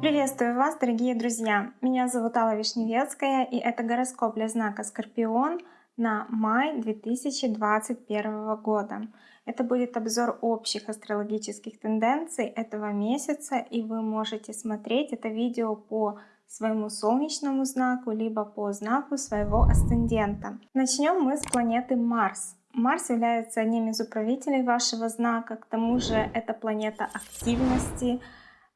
Приветствую вас, дорогие друзья! Меня зовут Алла Вишневецкая, и это гороскоп для знака Скорпион на май 2021 года. Это будет обзор общих астрологических тенденций этого месяца, и вы можете смотреть это видео по своему солнечному знаку, либо по знаку своего асцендента. Начнем мы с планеты Марс. Марс является одним из управителей вашего знака, к тому же это планета активности.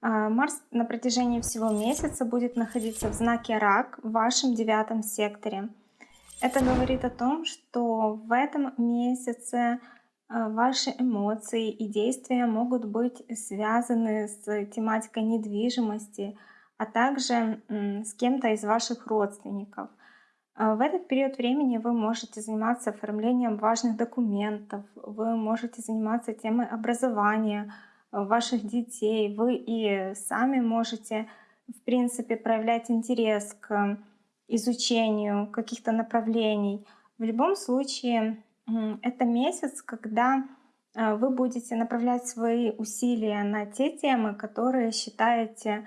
А, Марс на протяжении всего месяца будет находиться в знаке Рак в вашем девятом секторе. Это говорит о том, что в этом месяце а, ваши эмоции и действия могут быть связаны с тематикой недвижимости, а также с кем-то из ваших родственников. А, в этот период времени вы можете заниматься оформлением важных документов, вы можете заниматься темой образования ваших детей, вы и сами можете, в принципе, проявлять интерес к изучению каких-то направлений. В любом случае, это месяц, когда а, вы будете направлять свои усилия на те темы, которые считаете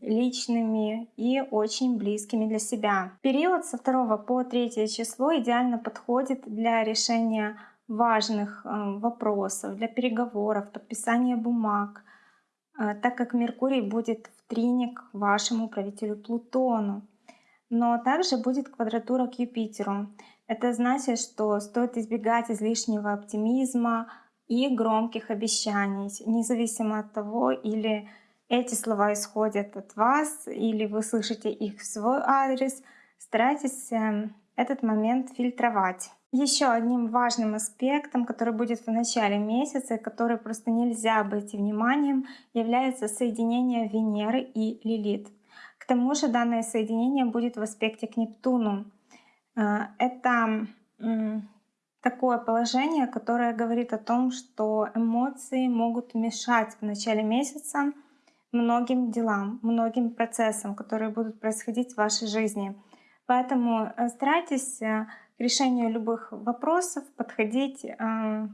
личными и очень близкими для себя. Период со 2 по 3 число идеально подходит для решения важных эм, вопросов, для переговоров, подписания бумаг, э, так как Меркурий будет в трине к вашему правителю Плутону. Но также будет квадратура к Юпитеру. Это значит, что стоит избегать излишнего оптимизма и громких обещаний, независимо от того, или эти слова исходят от вас или вы слышите их в свой адрес, старайтесь эм, этот момент фильтровать. Еще одним важным аспектом, который будет в начале месяца, который просто нельзя обойти вниманием, является соединение Венеры и Лилит. К тому же данное соединение будет в аспекте к Нептуну. Э, это такое положение, которое говорит о том, что эмоции могут мешать в начале месяца многим делам, многим процессам, которые будут происходить в вашей жизни. Поэтому э, старайтесь э, к решению любых вопросов подходить э,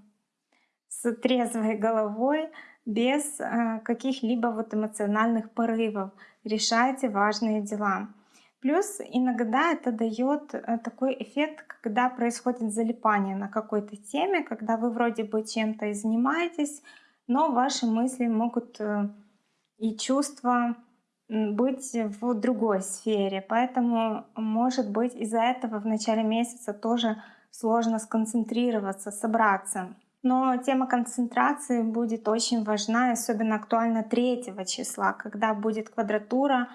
с трезвой головой, без каких-либо вот эмоциональных порывов. Решайте важные дела. Плюс иногда это дает такой эффект, когда происходит залипание на какой-то теме, когда вы вроде бы чем-то и занимаетесь, но ваши мысли могут и чувство быть в другой сфере. Поэтому, может быть, из-за этого в начале месяца тоже сложно сконцентрироваться, собраться. Но тема концентрации будет очень важна, особенно актуальна 3 числа, когда будет квадратура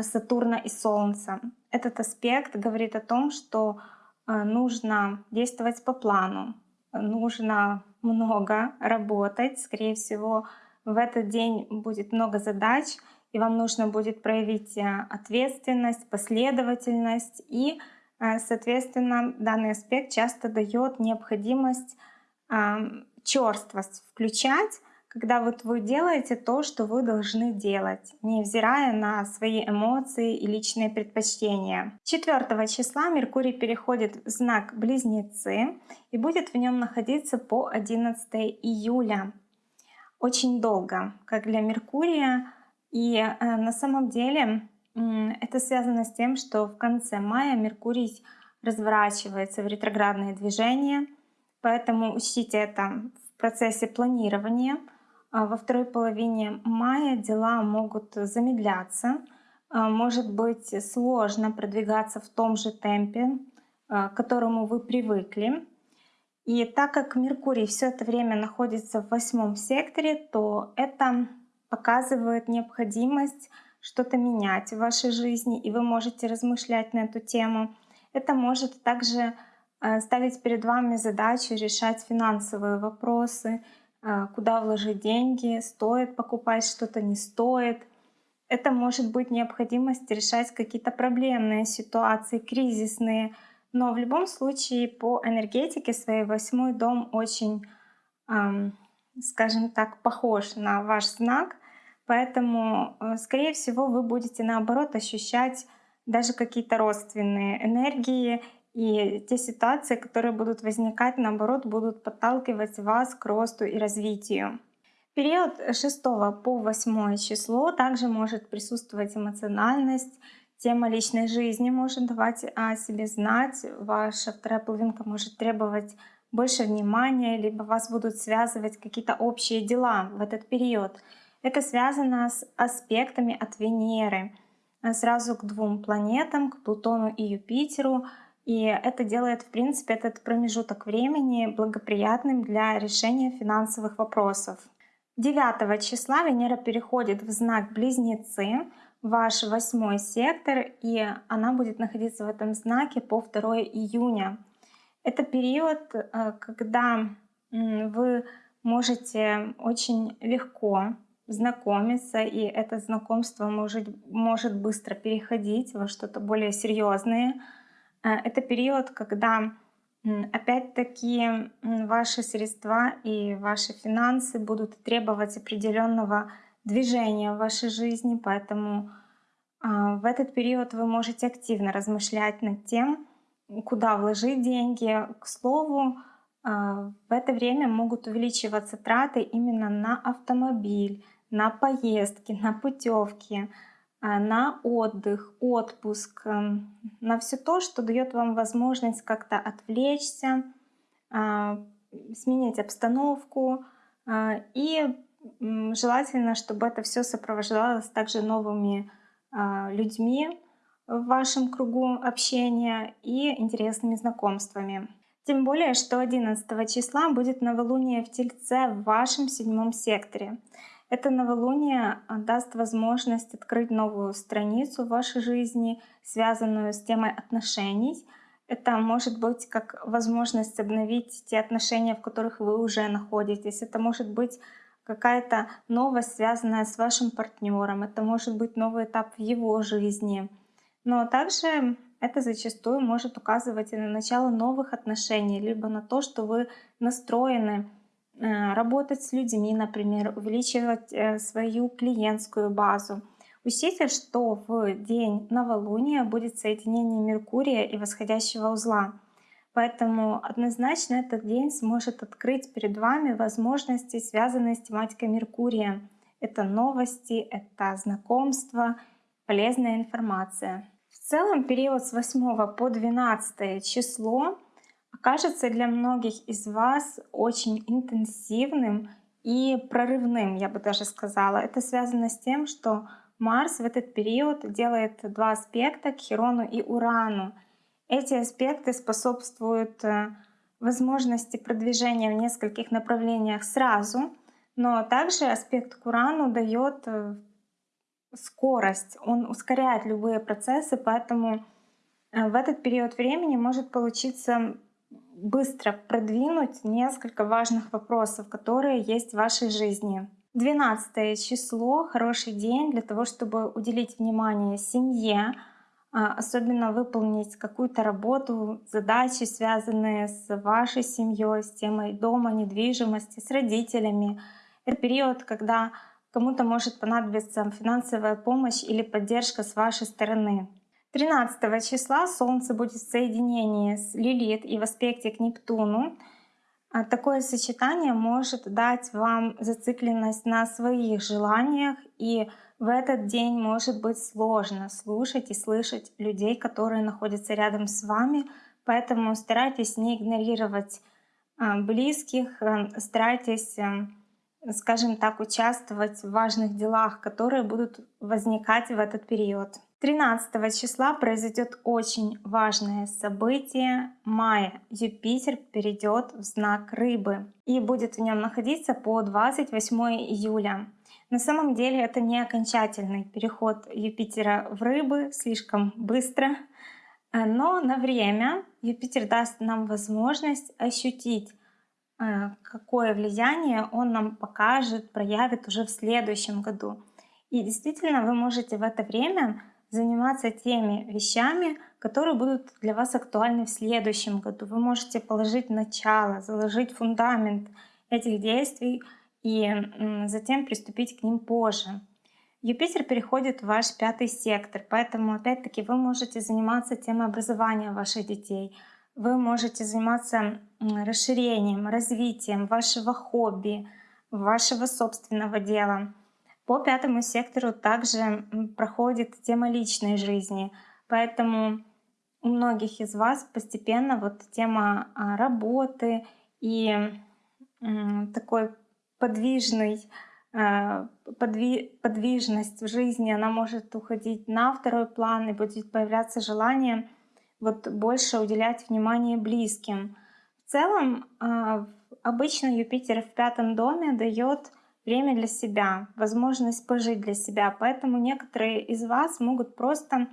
Сатурна и Солнца. Этот аспект говорит о том, что э, нужно действовать по плану, нужно много работать, скорее всего, в этот день будет много задач, и вам нужно будет проявить э, ответственность, последовательность и, э, соответственно, данный аспект часто дает необходимость черствость включать, когда вот вы делаете то, что вы должны делать, невзирая на свои эмоции и личные предпочтения. 4 числа Меркурий переходит в знак Близнецы и будет в нем находиться по 11 июля очень долго, как для Меркурия. И э, на самом деле это связано с тем, что в конце мая Меркурий разворачивается в ретроградное движение, поэтому учтите это в процессе планирования. А во второй половине мая дела могут замедляться, а, может быть сложно продвигаться в том же темпе, а, к которому вы привыкли. И так как Меркурий все это время находится в восьмом секторе, то это показывает необходимость что-то менять в вашей жизни, и вы можете размышлять на эту тему. Это может также э, ставить перед вами задачу решать финансовые вопросы, э, куда вложить деньги, стоит покупать что-то, не стоит. Это может быть необходимость решать какие-то проблемные ситуации, кризисные, но в любом случае по энергетике своей восьмой дом очень, эм, скажем так, похож на ваш знак. Поэтому, э, скорее всего, вы будете наоборот ощущать даже какие-то родственные энергии И те ситуации, которые будут возникать, наоборот, будут подталкивать вас к росту и развитию. Период с 6 по 8 число также может присутствовать эмоциональность, тема личной жизни может давать о себе знать, ваша вторая половинка может требовать больше внимания, либо вас будут связывать какие-то общие дела в этот период. Это связано с аспектами от Венеры сразу к двум планетам, к Плутону и Юпитеру. И это делает, в принципе, этот промежуток времени благоприятным для решения финансовых вопросов. 9 числа Венера переходит в знак Близнецы, ваш восьмой сектор, и она будет находиться в этом знаке по 2 июня. Это период, э, когда вы можете очень легко знакомиться, и это знакомство может, может быстро переходить во что-то более серьезное. Э, это период, когда опять-таки ваши средства и ваши финансы будут требовать определенного движения в вашей жизни, поэтому а, в этот период вы можете активно размышлять над тем, куда вложить деньги. К слову, а, в это время могут увеличиваться траты именно на автомобиль, на поездки, на путевки, а, на отдых, отпуск, эм, на все то, что дает вам возможность как-то отвлечься, сменить обстановку. И желательно, чтобы это все сопровождалось также новыми людьми в вашем кругу общения и интересными знакомствами. Тем более, что 11 числа будет новолуние в Тельце в вашем седьмом секторе. Это новолуние а, даст возможность открыть новую страницу в вашей жизни, связанную с темой отношений. Это может быть как возможность обновить те отношения, в которых вы уже находитесь. Это может быть какая-то новость, связанная с вашим партнером. Это может быть новый этап в его жизни. Но также это зачастую может указывать и на начало новых отношений, либо на то, что вы настроены э, работать с людьми, например, увеличивать э, свою клиентскую базу. Учтите, что в день новолуния будет соединение Меркурия и восходящего узла. Поэтому однозначно этот день сможет открыть перед вами возможности, связанные с тематикой Меркурия. Это новости, это знакомства, полезная информация. В целом период с 8 по 12 число окажется для многих из вас очень интенсивным и прорывным, я бы даже сказала. Это связано с тем, что Марс в этот период делает два аспекта к Херону и Урану. Эти аспекты способствуют э, возможности продвижения в нескольких направлениях сразу, но также аспект к Урану дает э, скорость, он ускоряет любые процессы, поэтому э, в этот период времени может получиться быстро продвинуть несколько важных вопросов, которые есть в вашей жизни. 12 число — хороший день для того, чтобы уделить внимание семье, особенно выполнить какую-то работу, задачи, связанные с вашей семьей, с темой дома, недвижимости, с родителями. Это период, когда Кому-то может понадобиться финансовая помощь или поддержка с вашей стороны. 13 числа Солнце будет в соединении с Лилит и в аспекте к Нептуну. А такое сочетание может дать вам зацикленность на своих желаниях, и в этот день может быть сложно слушать и слышать людей, которые находятся рядом с вами, поэтому старайтесь не игнорировать а, близких, а, старайтесь скажем так, участвовать в важных делах, которые будут возникать в этот период. 13 числа произойдет очень важное событие мая. Юпитер перейдет в знак рыбы и будет в нем находиться по 28 июля. На самом деле это не окончательный переход Юпитера в рыбы слишком быстро, но на время Юпитер даст нам возможность ощутить Э, какое влияние он нам покажет, проявит уже в следующем году. И действительно, вы можете в это время заниматься теми вещами, которые будут для вас актуальны в следующем году. Вы можете положить начало, заложить фундамент этих действий и затем приступить к ним позже. Юпитер переходит в ваш пятый сектор, поэтому опять-таки вы можете заниматься темой образования ваших детей — вы можете заниматься расширением, развитием вашего хобби, вашего собственного дела. По пятому сектору также проходит тема личной жизни, поэтому у многих из вас постепенно вот тема а, работы и такой подвижный а, подви, подвижность в жизни, она может уходить на второй план и будет появляться желание вот больше уделять внимание близким. В целом, а, обычно Юпитер в пятом доме дает время для себя, возможность пожить для себя. Поэтому некоторые из вас могут просто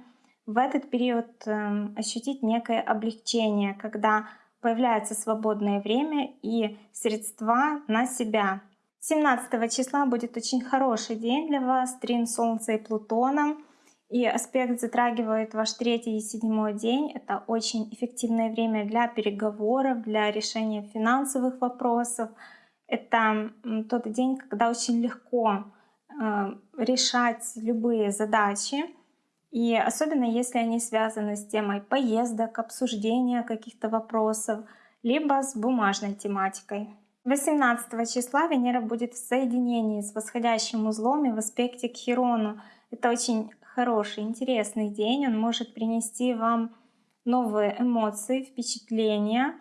в этот период эм, ощутить некое облегчение, когда появляется свободное время и средства на себя. 17 числа будет очень хороший день для вас, трин Солнца и Плутона. И аспект затрагивает ваш третий и седьмой день. Это очень эффективное время для переговоров, для решения финансовых вопросов. Это тот день, когда очень легко э, решать любые задачи, и особенно если они связаны с темой поездок, обсуждения каких-то вопросов, либо с бумажной тематикой. 18 числа Венера будет в соединении с восходящим узлом и в аспекте к Хирону. Это очень хороший, интересный день. Он может принести вам новые эмоции, впечатления.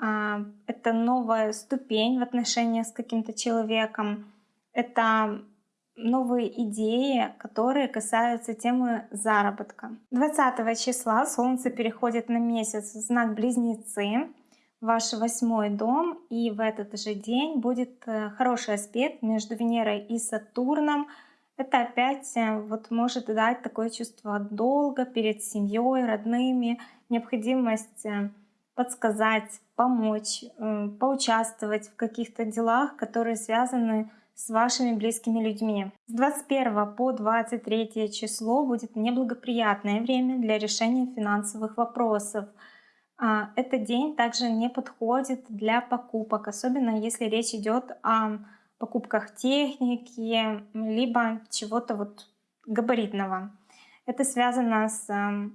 А, это новая ступень в отношениях с каким-то человеком. Это новые идеи, которые касаются темы заработка. 20 числа Солнце переходит на месяц в знак Близнецы, ваш восьмой дом, и в этот же день будет э, хороший аспект между Венерой и Сатурном. Это опять э, вот может дать такое чувство долга перед семьей, родными, необходимость э, подсказать, помочь, поучаствовать в каких-то делах, которые связаны с с вашими близкими людьми. С 21 по 23 число будет неблагоприятное время для решения финансовых вопросов. А, этот день также не подходит для покупок, особенно если речь идет о покупках техники, либо чего-то вот габаритного. Это связано с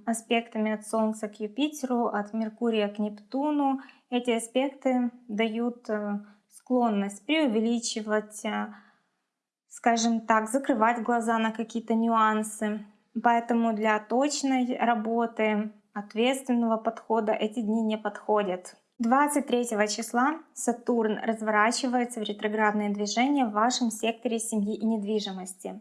аспектами от Солнца к Юпитеру, от Меркурия к Нептуну. Эти аспекты дают э, склонность преувеличивать, э, скажем так, закрывать глаза на какие-то нюансы. Поэтому для точной работы, ответственного подхода эти дни не подходят. 23 числа Сатурн разворачивается в ретроградное движение в вашем секторе семьи и недвижимости.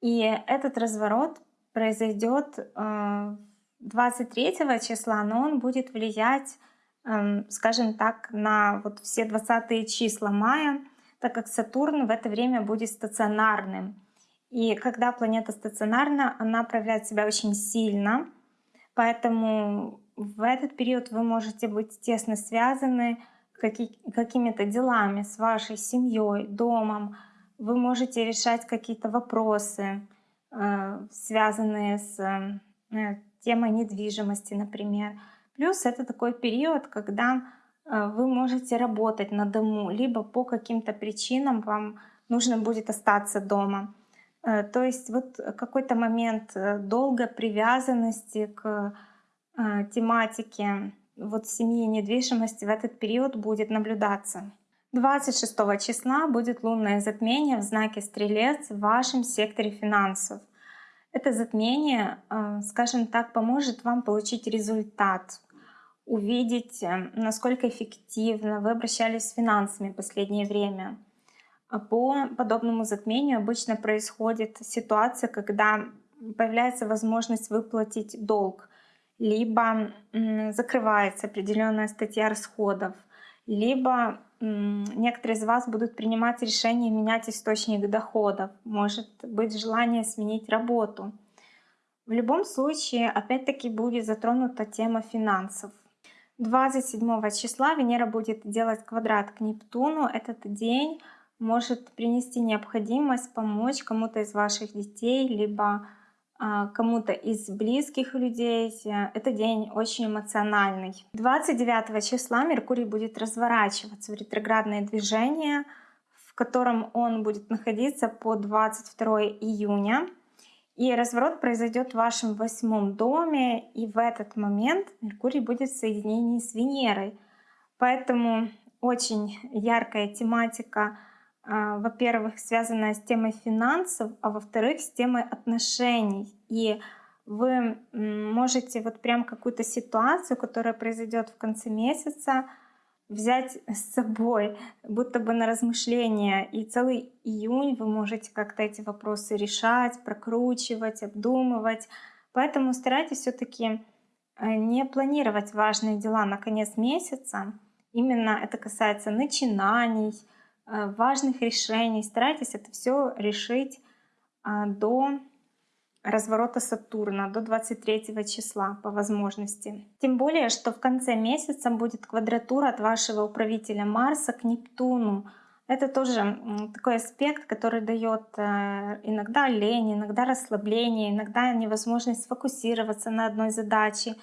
И этот разворот произойдет 23 э, числа, но он будет влиять Эм, скажем так, на вот все 20 числа мая, так как Сатурн в это время будет стационарным. И когда планета стационарна, она проявляет себя очень сильно, поэтому в этот период вы можете быть тесно связаны какими-то делами с вашей семьей, домом. Вы можете решать какие-то вопросы, связанные с э, темой недвижимости, например. Плюс это такой период, когда э, вы можете работать на дому, либо по каким-то причинам вам нужно будет остаться дома. Э, то есть вот какой-то момент э, долгой привязанности к тематике вот семьи недвижимости в этот период будет наблюдаться. 26 числа будет лунное затмение в знаке Стрелец в вашем секторе финансов. Это затмение, скажем так, поможет вам получить результат увидеть, э, насколько эффективно вы обращались с финансами в последнее время. А по подобному затмению обычно происходит ситуация, когда появляется возможность выплатить долг, либо закрывается определенная статья расходов, либо некоторые из вас будут принимать решение менять источник доходов, может быть желание сменить работу. В любом случае, опять-таки будет затронута тема финансов. 27 числа Венера будет делать квадрат к Нептуну. Этот день может принести необходимость помочь кому-то из ваших детей, либо кому-то из близких людей. Это день очень эмоциональный. 29 числа Меркурий будет разворачиваться в ретроградное движение, в котором он будет находиться по 22 июня. И разворот произойдет в вашем восьмом доме, и в этот момент Меркурий будет в соединении с Венерой. Поэтому очень яркая тематика, а, во-первых, связанная с темой финансов, а во-вторых, с темой отношений. И вы можете вот прям какую-то ситуацию, которая произойдет в конце месяца, взять с собой, будто бы на размышления. И целый июнь вы можете как-то эти вопросы решать, прокручивать, обдумывать. Поэтому старайтесь все таки э, не планировать важные дела на конец месяца. Именно это касается начинаний, важных решений. Старайтесь это все решить а, до разворота Сатурна до 23 числа по возможности. Тем более, что в конце месяца будет квадратура от вашего управителя Марса к Нептуну. Это тоже такой аспект, который дает э, иногда лень, иногда расслабление, иногда невозможность сфокусироваться на одной задаче.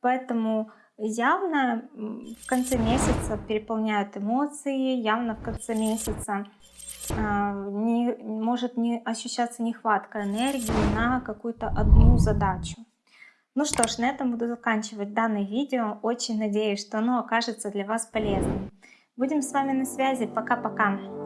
Поэтому явно в конце месяца переполняют эмоции, явно в конце месяца а, не, может не ощущаться нехватка энергии на какую-то одну задачу. Ну что ж, на этом буду заканчивать данное видео. Очень надеюсь, что оно окажется для вас полезным. Будем с вами на связи. Пока-пока.